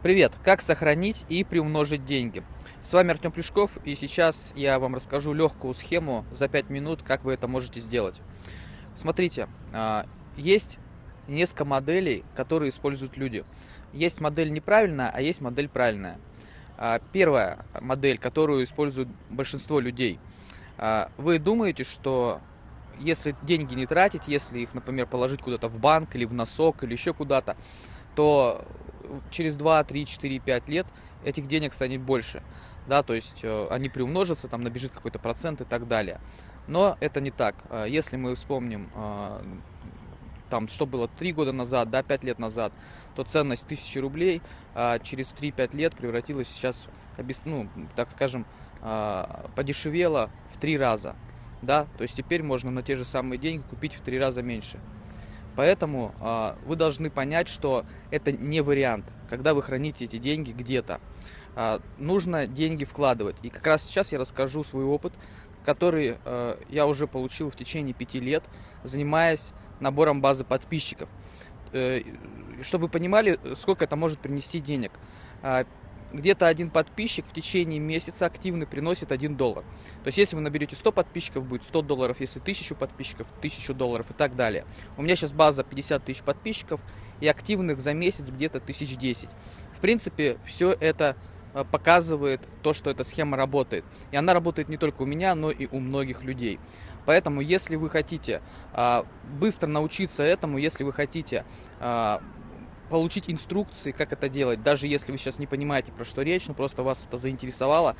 Привет! Как сохранить и приумножить деньги? С вами Артем Плюшков, и сейчас я вам расскажу легкую схему за 5 минут, как вы это можете сделать. Смотрите, а, есть несколько моделей, которые используют люди. Есть модель неправильная, а есть модель правильная. А, первая модель, которую используют большинство людей. А, вы думаете, что если деньги не тратить, если их, например, положить куда-то в банк или в носок или еще куда-то, то через 2, 3, 4, 5 лет этих денег станет больше. Да, то есть э, они приумножатся, там набежит какой-то процент и так далее. Но это не так. Э, если мы вспомним, э, там, что было 3 года назад, да, 5 лет назад, то ценность 1000 рублей через 3-5 лет превратилась сейчас, ну, так скажем, подешевела в 3 раза. Да, то есть теперь можно на те же самые деньги купить в 3 раза меньше. Поэтому э, вы должны понять, что это не вариант, когда вы храните эти деньги где-то. Э, нужно деньги вкладывать. И как раз сейчас я расскажу свой опыт, который э, я уже получил в течение пяти лет, занимаясь набором базы подписчиков. Э, чтобы вы понимали, сколько это может принести денег где-то один подписчик в течение месяца активный приносит 1 доллар. То есть, если вы наберете 100 подписчиков, будет 100 долларов, если 1000 подписчиков, 1000 долларов и так далее. У меня сейчас база 50 тысяч подписчиков и активных за месяц где-то 1010. В принципе, все это э, показывает то, что эта схема работает. И она работает не только у меня, но и у многих людей. Поэтому, если вы хотите а, быстро научиться этому, если вы хотите а, получить инструкции, как это делать, даже если вы сейчас не понимаете, про что речь, но просто вас это заинтересовало.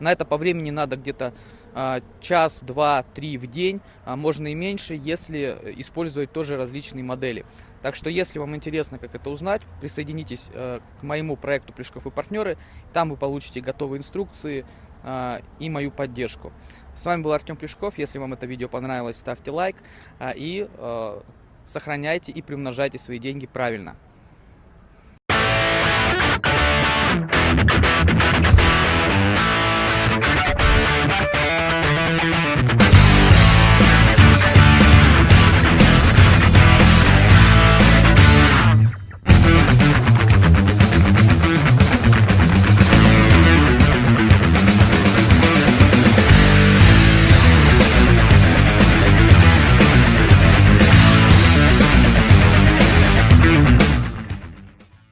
На это по времени надо где-то э, час, два, три в день, а можно и меньше, если использовать тоже различные модели. Так что, если вам интересно, как это узнать, присоединитесь э, к моему проекту Плешков и партнеры, там вы получите готовые инструкции э, и мою поддержку. С вами был Артем Плешков, если вам это видео понравилось, ставьте лайк э, и э, сохраняйте и примножайте свои деньги правильно.